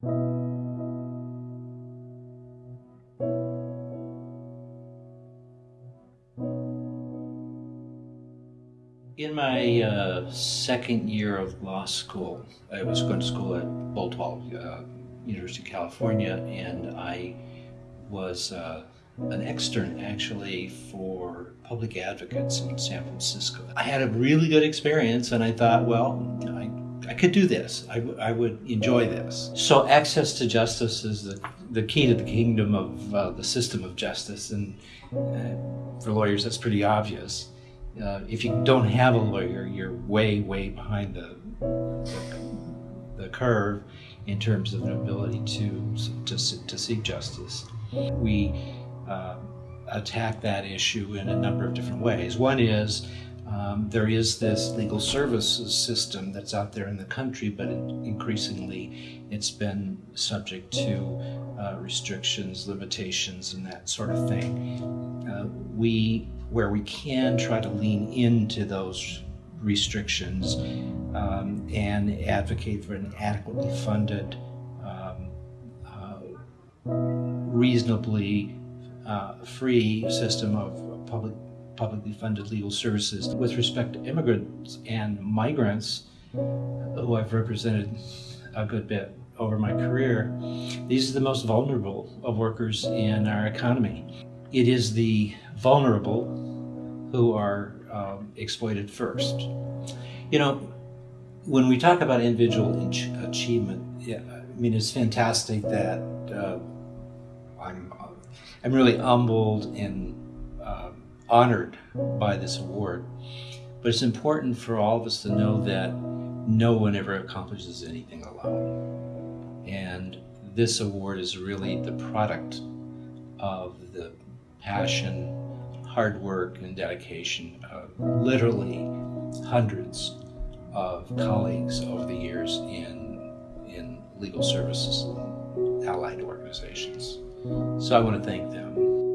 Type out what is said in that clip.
In my uh, second year of law school, I was going to school at Boalt uh, University of California, and I was uh, an extern actually for public advocates in San Francisco. I had a really good experience, and I thought, well, I, could do this. I, I would enjoy this. So, access to justice is the, the key to the kingdom of uh, the system of justice, and uh, for lawyers, that's pretty obvious uh, if you don't have a lawyer, you're way, way behind the, the, the curve in terms of an ability to, to, to seek justice. We uh, attack that issue in a number of different ways. One is um, there is this legal services system that's out there in the country, but it, increasingly it's been subject to uh, restrictions, limitations, and that sort of thing. Uh, we where we can try to lean into those restrictions um, and advocate for an adequately funded, um, uh, reasonably uh, free system of public publicly funded legal services. With respect to immigrants and migrants, who I've represented a good bit over my career, these are the most vulnerable of workers in our economy. It is the vulnerable who are um, exploited first. You know, when we talk about individual achievement, yeah, I mean, it's fantastic that uh, I'm, I'm really humbled and honored by this award. But it's important for all of us to know that no one ever accomplishes anything alone. And this award is really the product of the passion, hard work, and dedication of literally hundreds of colleagues over the years in, in legal services and allied organizations. So I want to thank them.